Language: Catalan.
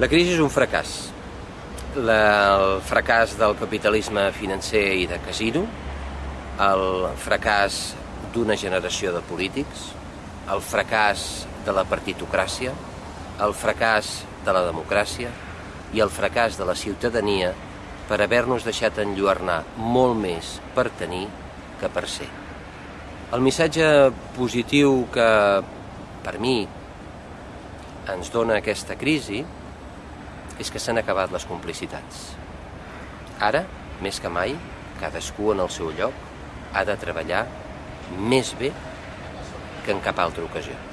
La crisi és un fracàs. La, el fracàs del capitalisme financer i de casino, el fracàs d'una generació de polítics, el fracàs de la partitocràcia, el fracàs de la democràcia i el fracàs de la ciutadania per haver-nos deixat enlluernar molt més per tenir que per ser. El missatge positiu que, per mi, ens dona aquesta crisi és que s'han acabat les complicitats. Ara, més que mai, cadascú en el seu lloc ha de treballar més bé que en cap altra ocasió.